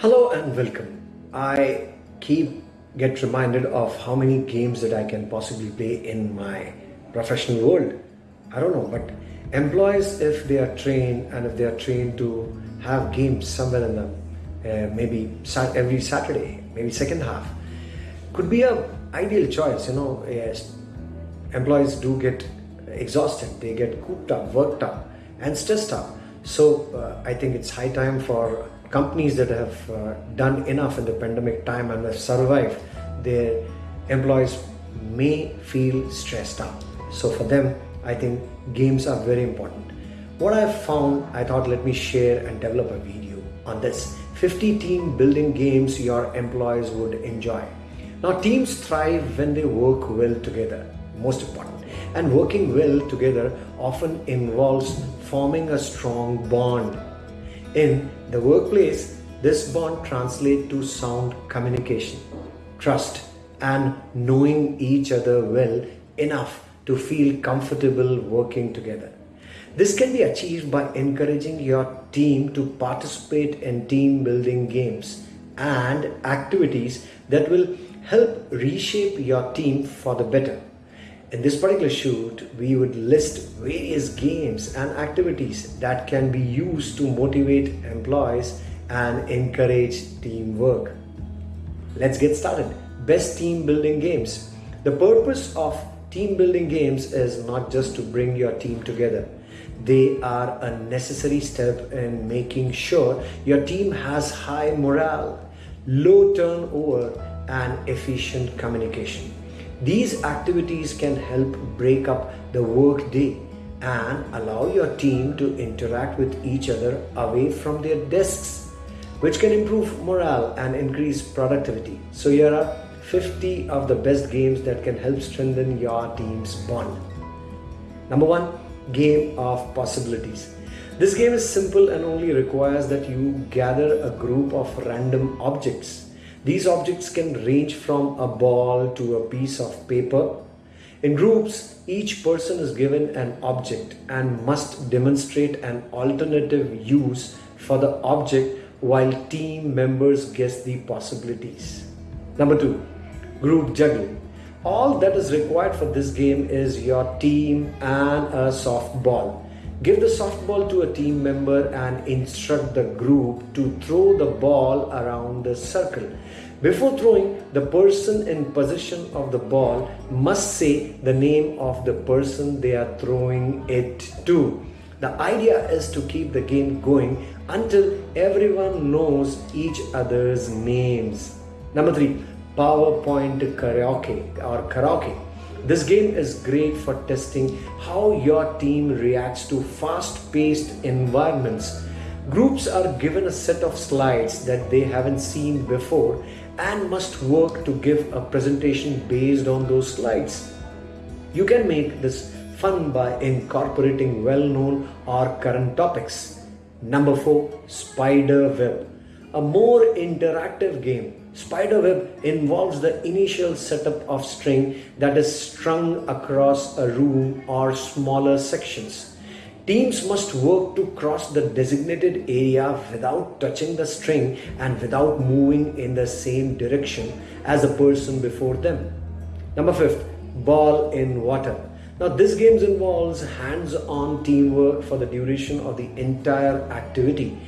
Hello and welcome. I keep get reminded of how many games that I can possibly play in my professional world. I don't know, but employees, if they are trained and if they are trained to have games somewhere in them, uh, maybe every Saturday, maybe second half, could be a ideal choice. You know, yes, employees do get exhausted, they get cooped up, worked up, and stressed up. So uh, I think it's high time for companies that have uh, done enough in the pandemic time and have survived, their employees may feel stressed out. So for them, I think games are very important. What I've found, I thought let me share and develop a video on this. 50 team building games your employees would enjoy. Now teams thrive when they work well together, most important. And working well together often involves forming a strong bond. In the workplace, this bond translates to sound communication, trust, and knowing each other well enough to feel comfortable working together. This can be achieved by encouraging your team to participate in team building games and activities that will help reshape your team for the better. In this particular shoot, we would list various games and activities that can be used to motivate employees and encourage teamwork. Let's get started. Best team building games. The purpose of team building games is not just to bring your team together. They are a necessary step in making sure your team has high morale, low turnover, and efficient communication. These activities can help break up the work day and allow your team to interact with each other away from their desks, which can improve morale and increase productivity. So here are 50 of the best games that can help strengthen your team's bond. Number one, game of possibilities. This game is simple and only requires that you gather a group of random objects these objects can range from a ball to a piece of paper. In groups, each person is given an object and must demonstrate an alternative use for the object while team members guess the possibilities. Number two, group juggling. All that is required for this game is your team and a softball. Give the softball to a team member and instruct the group to throw the ball around the circle. Before throwing, the person in possession of the ball must say the name of the person they are throwing it to. The idea is to keep the game going until everyone knows each other's names. Number three, PowerPoint karaoke or karaoke. This game is great for testing how your team reacts to fast-paced environments. Groups are given a set of slides that they haven't seen before and must work to give a presentation based on those slides. You can make this fun by incorporating well-known or current topics. Number 4. Spider Web. A more interactive game Spiderweb involves the initial setup of string that is strung across a room or smaller sections. Teams must work to cross the designated area without touching the string and without moving in the same direction as the person before them. Number fifth, ball in water. Now this game involves hands-on teamwork for the duration of the entire activity.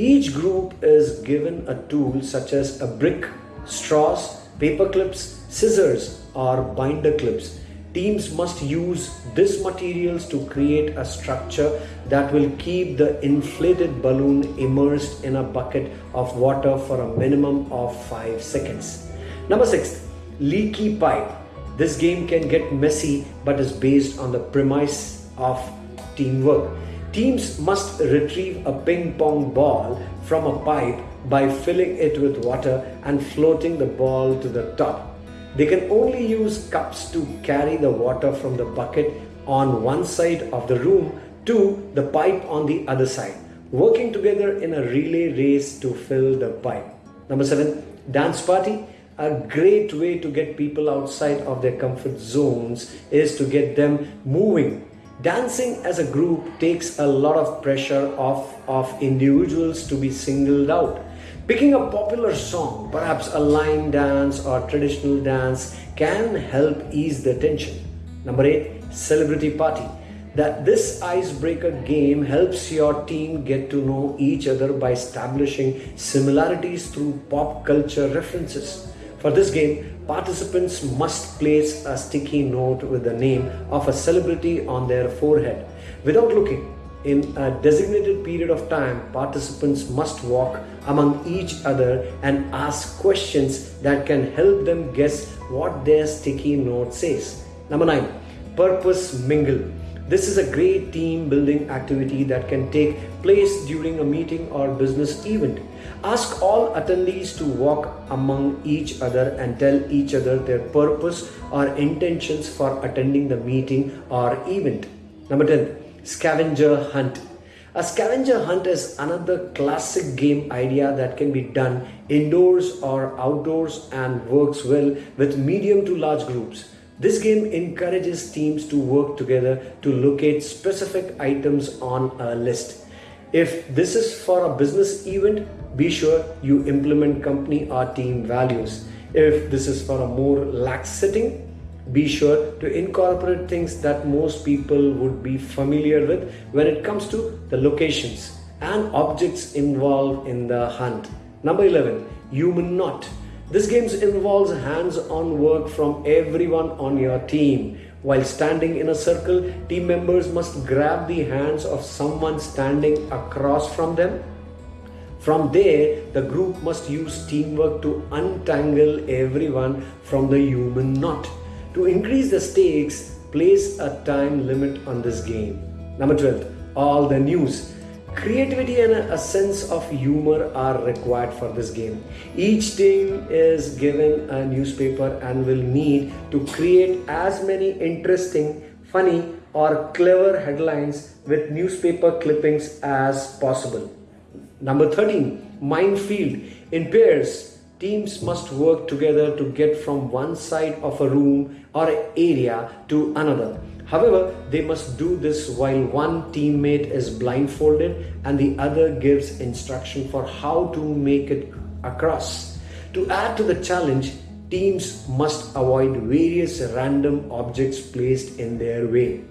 Each group is given a tool such as a brick, straws, paper clips, scissors or binder clips. Teams must use these materials to create a structure that will keep the inflated balloon immersed in a bucket of water for a minimum of 5 seconds. Number 6. Leaky pipe. This game can get messy but is based on the premise of teamwork. Teams must retrieve a ping pong ball from a pipe by filling it with water and floating the ball to the top. They can only use cups to carry the water from the bucket on one side of the room to the pipe on the other side, working together in a relay race to fill the pipe. Number seven, dance party. A great way to get people outside of their comfort zones is to get them moving Dancing as a group takes a lot of pressure off of individuals to be singled out. Picking a popular song, perhaps a line dance or traditional dance, can help ease the tension. Number eight, celebrity party. That this icebreaker game helps your team get to know each other by establishing similarities through pop culture references. For this game, participants must place a sticky note with the name of a celebrity on their forehead. Without looking, in a designated period of time, participants must walk among each other and ask questions that can help them guess what their sticky note says. Number nine, purpose mingle. This is a great team building activity that can take place during a meeting or business event. Ask all attendees to walk among each other and tell each other their purpose or intentions for attending the meeting or event. Number 10 scavenger hunt. A scavenger hunt is another classic game idea that can be done indoors or outdoors and works well with medium to large groups. This game encourages teams to work together to locate specific items on a list. If this is for a business event, be sure you implement company or team values. If this is for a more lax setting, be sure to incorporate things that most people would be familiar with when it comes to the locations and objects involved in the hunt. Number 11, human knot. This game involves hands-on work from everyone on your team. While standing in a circle, team members must grab the hands of someone standing across from them. From there, the group must use teamwork to untangle everyone from the human knot. To increase the stakes, place a time limit on this game. Number 12, all the news. Creativity and a sense of humor are required for this game. Each team is given a newspaper and will need to create as many interesting, funny, or clever headlines with newspaper clippings as possible. Number 13, minefield. In pairs, Teams must work together to get from one side of a room or area to another. However, they must do this while one teammate is blindfolded and the other gives instruction for how to make it across. To add to the challenge, teams must avoid various random objects placed in their way,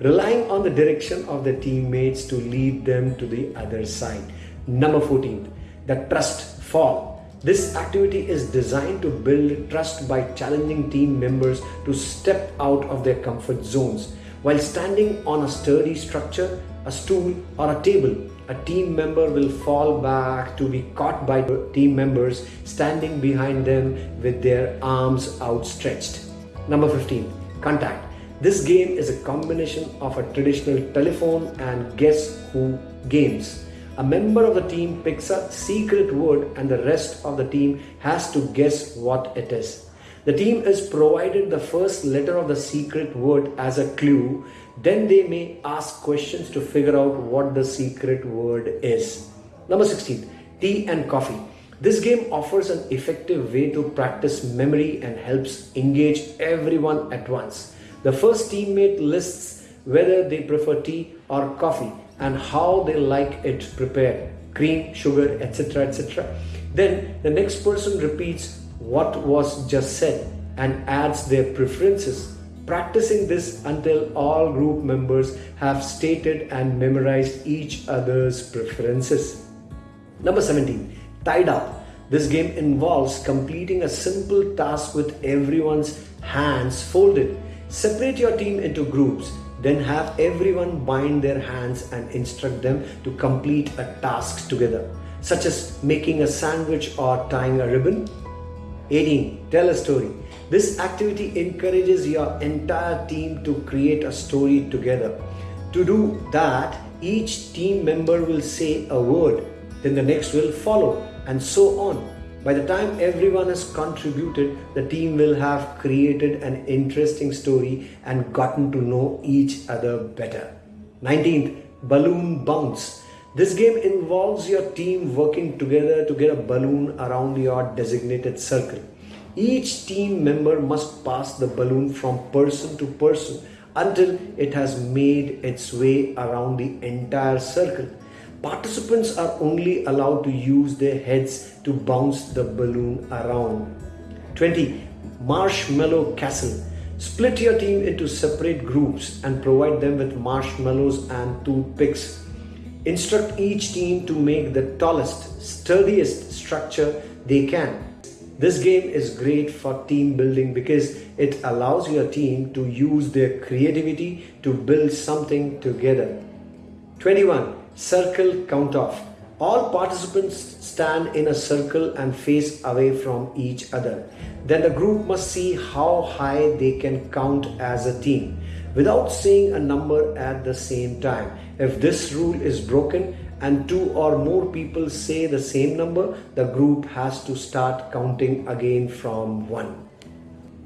relying on the direction of the teammates to lead them to the other side. Number 14, the trust fall. This activity is designed to build trust by challenging team members to step out of their comfort zones. While standing on a sturdy structure, a stool, or a table, a team member will fall back to be caught by team members standing behind them with their arms outstretched. Number 15, contact. This game is a combination of a traditional telephone and guess who games. A member of the team picks a secret word and the rest of the team has to guess what it is. The team is provided the first letter of the secret word as a clue. Then they may ask questions to figure out what the secret word is. Number 16. Tea and coffee. This game offers an effective way to practice memory and helps engage everyone at once. The first teammate lists whether they prefer tea or coffee and how they like it prepared. Cream sugar etc etc then the next person repeats what was just said and adds their preferences practicing this until all group members have stated and memorized each other's preferences. Number 17 tied up. This game involves completing a simple task with everyone's hands folded. Separate your team into groups then have everyone bind their hands and instruct them to complete a task together, such as making a sandwich or tying a ribbon. 18. Tell a story. This activity encourages your entire team to create a story together. To do that, each team member will say a word, then the next will follow, and so on. By the time everyone has contributed, the team will have created an interesting story and gotten to know each other better. 19th, balloon bounce. This game involves your team working together to get a balloon around your designated circle. Each team member must pass the balloon from person to person until it has made its way around the entire circle. Participants are only allowed to use their heads to bounce the balloon around. 20. Marshmallow Castle. Split your team into separate groups and provide them with marshmallows and toothpicks. Instruct each team to make the tallest, sturdiest structure they can. This game is great for team building because it allows your team to use their creativity to build something together. 21. Circle count off. All participants stand in a circle and face away from each other. Then the group must see how high they can count as a team without saying a number at the same time. If this rule is broken and two or more people say the same number, the group has to start counting again from 1.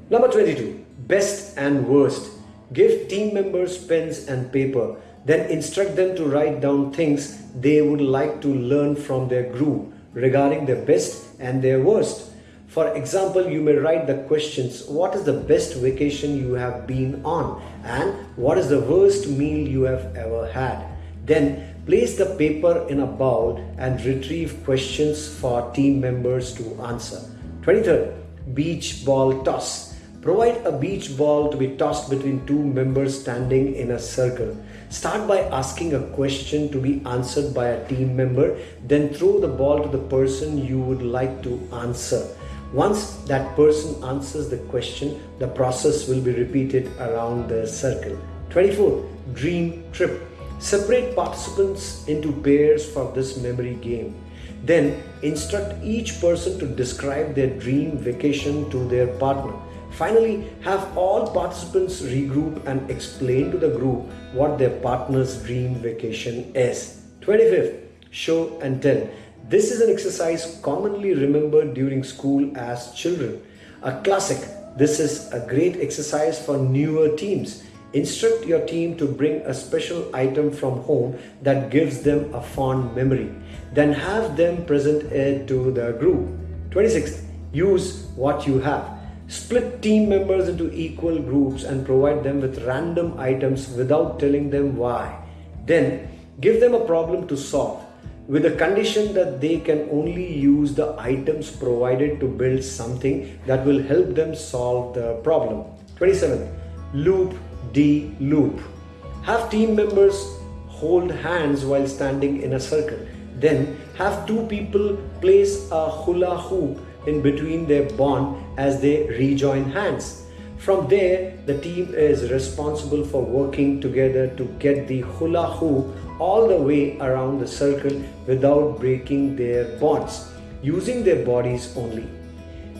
Number 22. Best and worst. Give team members pens and paper. Then instruct them to write down things they would like to learn from their group regarding their best and their worst. For example, you may write the questions What is the best vacation you have been on? And what is the worst meal you have ever had? Then place the paper in a bowl and retrieve questions for team members to answer. 23rd, beach ball toss. Provide a beach ball to be tossed between two members standing in a circle. Start by asking a question to be answered by a team member, then throw the ball to the person you would like to answer. Once that person answers the question, the process will be repeated around the circle. 24. Dream trip. Separate participants into pairs for this memory game. Then instruct each person to describe their dream vacation to their partner. Finally, have all participants regroup and explain to the group what their partner's dream vacation is. 25th, show and tell. This is an exercise commonly remembered during school as children. A classic. This is a great exercise for newer teams. Instruct your team to bring a special item from home that gives them a fond memory. Then have them present it to the group. 26th, Use what you have. Split team members into equal groups and provide them with random items without telling them why. Then give them a problem to solve with the condition that they can only use the items provided to build something that will help them solve the problem. 27. Loop de loop. Have team members hold hands while standing in a circle. Then have two people place a hula hoop in between their bond as they rejoin hands. From there, the team is responsible for working together to get the hula hoop all the way around the circle without breaking their bonds, using their bodies only.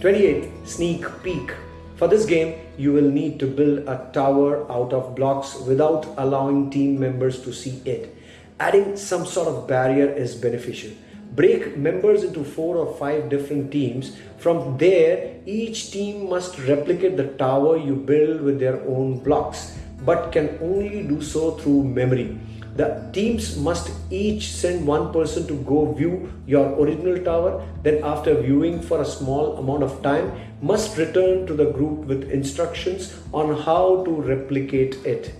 28. Sneak peek. For this game, you will need to build a tower out of blocks without allowing team members to see it. Adding some sort of barrier is beneficial. Break members into four or five different teams. From there, each team must replicate the tower you build with their own blocks, but can only do so through memory. The teams must each send one person to go view your original tower, then after viewing for a small amount of time, must return to the group with instructions on how to replicate it.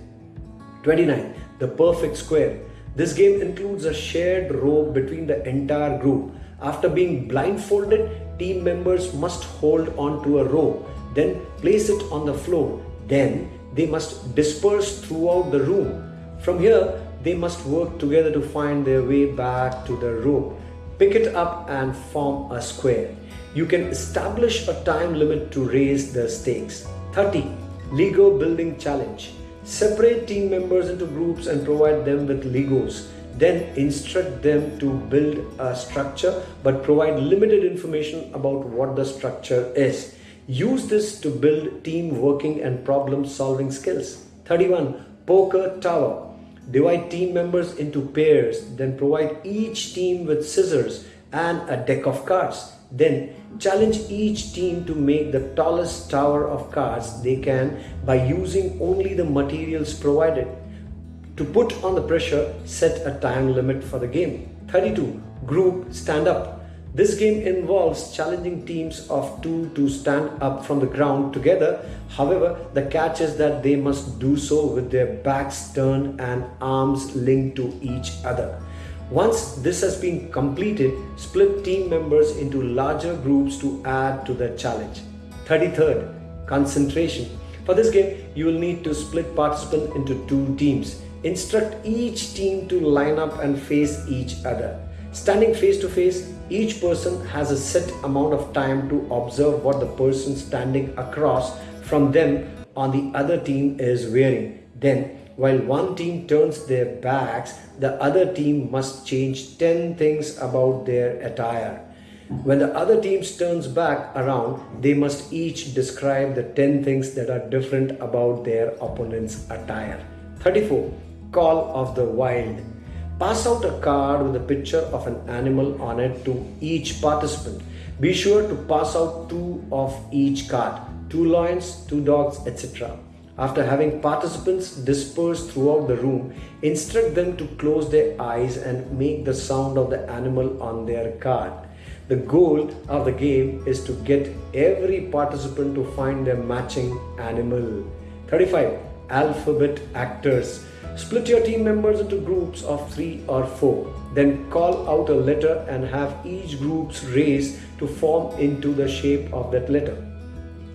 29. The perfect square. This game includes a shared rope between the entire group. After being blindfolded, team members must hold on to a rope, then place it on the floor. Then they must disperse throughout the room. From here, they must work together to find their way back to the rope. Pick it up and form a square. You can establish a time limit to raise the stakes. 30. Lego Building Challenge. Separate team members into groups and provide them with Legos. Then instruct them to build a structure but provide limited information about what the structure is. Use this to build team working and problem solving skills. 31. Poker Tower. Divide team members into pairs, then provide each team with scissors and a deck of cards. Then challenge each team to make the tallest tower of cards they can by using only the materials provided. To put on the pressure, set a time limit for the game. 32. Group stand up. This game involves challenging teams of two to stand up from the ground together. However, the catch is that they must do so with their backs turned and arms linked to each other. Once this has been completed, split team members into larger groups to add to the challenge. 33rd, concentration. For this game, you will need to split participants into two teams. Instruct each team to line up and face each other. Standing face to face, each person has a set amount of time to observe what the person standing across from them on the other team is wearing. Then while one team turns their backs, the other team must change 10 things about their attire. When the other team turns back around, they must each describe the 10 things that are different about their opponent's attire. 34. Call of the Wild. Pass out a card with a picture of an animal on it to each participant. Be sure to pass out two of each card two lions, two dogs, etc. After having participants dispersed throughout the room, instruct them to close their eyes and make the sound of the animal on their card. The goal of the game is to get every participant to find their matching animal. 35. Alphabet actors. Split your team members into groups of three or four. Then call out a letter and have each group's race to form into the shape of that letter.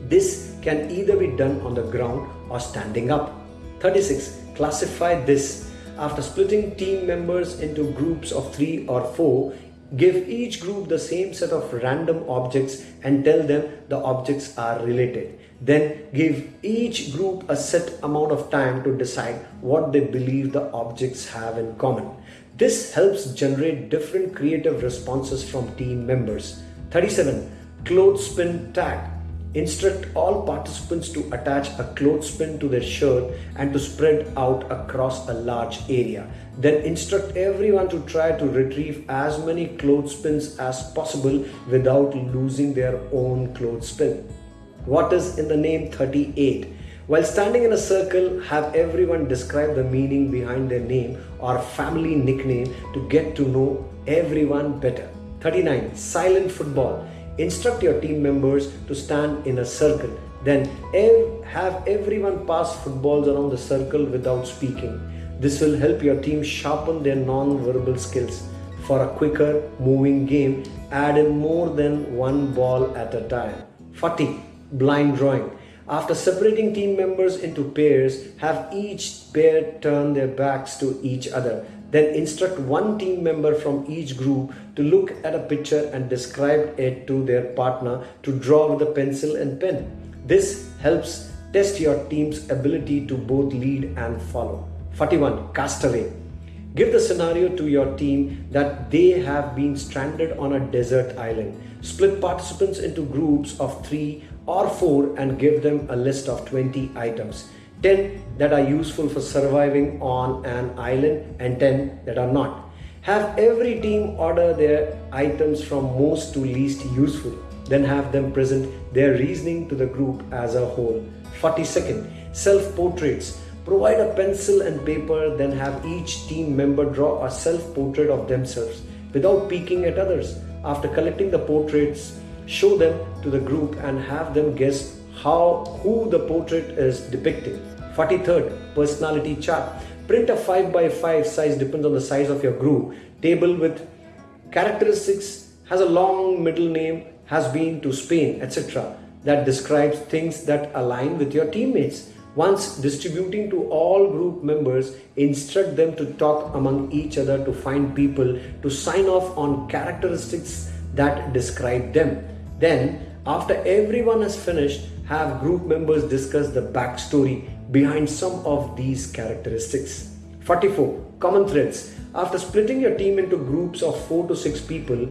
This can either be done on the ground or standing up. 36. Classify this. After splitting team members into groups of 3 or 4, give each group the same set of random objects and tell them the objects are related. Then give each group a set amount of time to decide what they believe the objects have in common. This helps generate different creative responses from team members. 37. Clothespin tag. Instruct all participants to attach a clothespin to their shirt and to spread out across a large area. Then instruct everyone to try to retrieve as many clothespins as possible without losing their own clothespin. What is in the name 38? While standing in a circle, have everyone describe the meaning behind their name or family nickname to get to know everyone better. 39. Silent football. Instruct your team members to stand in a circle. Then ev- have everyone pass footballs around the circle without speaking. This will help your team sharpen their non-verbal skills. For a quicker moving game, add in more than one ball at a time. 40. Blind drawing. After separating team members into pairs, have each pair turn their backs to each other. Then instruct one team member from each group to look at a picture and describe it to their partner to draw with a pencil and pen. This helps test your team's ability to both lead and follow. 41. Castaway. Give the scenario to your team that they have been stranded on a desert island. Split participants into groups of three or four and give them a list of 20 items. 10 that are useful for surviving on an island and 10 that are not. Have every team order their items from most to least useful. Then have them present their reasoning to the group as a whole. 42nd, self portraits. Provide a pencil and paper, then have each team member draw a self portrait of themselves without peeking at others. After collecting the portraits, show them to the group and have them guess how who the portrait is depicting. 43rd, personality chart. Print a 5 by 5 size, depends on the size of your group. Table with characteristics, has a long middle name, has been to Spain, etc. That describes things that align with your teammates. Once distributing to all group members, instruct them to talk among each other to find people to sign off on characteristics that describe them. Then, after everyone has finished, have group members discuss the backstory behind some of these characteristics. 44. Common threads. After splitting your team into groups of 4 to 6 people,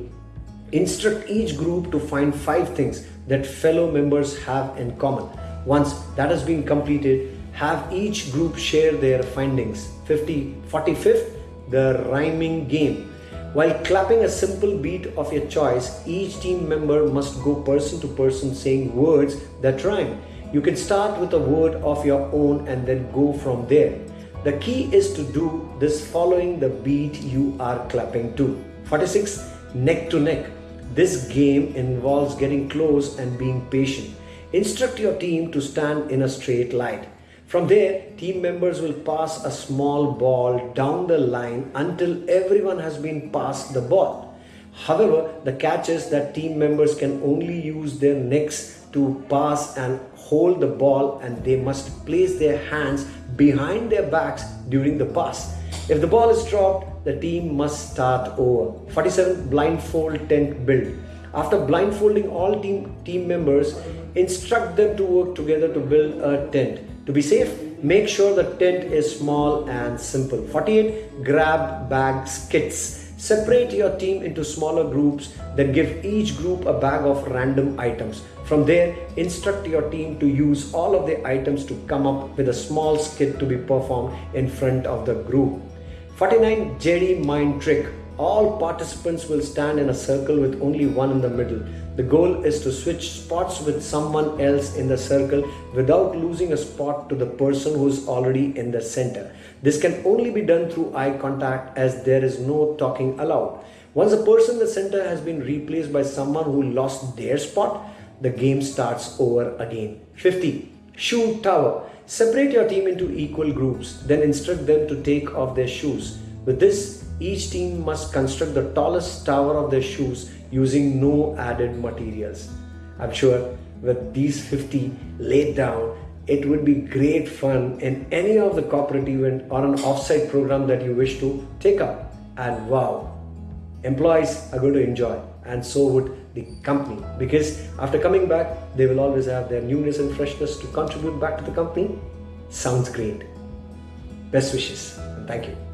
instruct each group to find 5 things that fellow members have in common. Once that has been completed, have each group share their findings. 50, 45th, the rhyming game. While clapping a simple beat of your choice, each team member must go person to person saying words that rhyme. You can start with a word of your own and then go from there. The key is to do this following the beat you are clapping to. 46. Neck to neck. This game involves getting close and being patient. Instruct your team to stand in a straight line. From there, team members will pass a small ball down the line until everyone has been passed the ball. However, the catch is that team members can only use their necks to pass and hold the ball and they must place their hands behind their backs during the pass. If the ball is dropped, the team must start over. 47 blindfold tent build. After blindfolding all team, team members, instruct them to work together to build a tent. To be safe, make sure the tent is small and simple. 48 grab bags skits. Separate your team into smaller groups, then give each group a bag of random items. From there, instruct your team to use all of the items to come up with a small skit to be performed in front of the group. 49 Jedi Mind Trick all participants will stand in a circle with only one in the middle. The goal is to switch spots with someone else in the circle without losing a spot to the person who is already in the center. This can only be done through eye contact as there is no talking allowed. Once a person in the center has been replaced by someone who lost their spot, the game starts over again. 50. Shoe Tower. Separate your team into equal groups, then instruct them to take off their shoes. With this, each team must construct the tallest tower of their shoes using no added materials. I'm sure with these 50 laid down, it would be great fun in any of the corporate event or an offsite program that you wish to take up. And wow, employees are going to enjoy and so would the company because after coming back, they will always have their newness and freshness to contribute back to the company. Sounds great. Best wishes and thank you.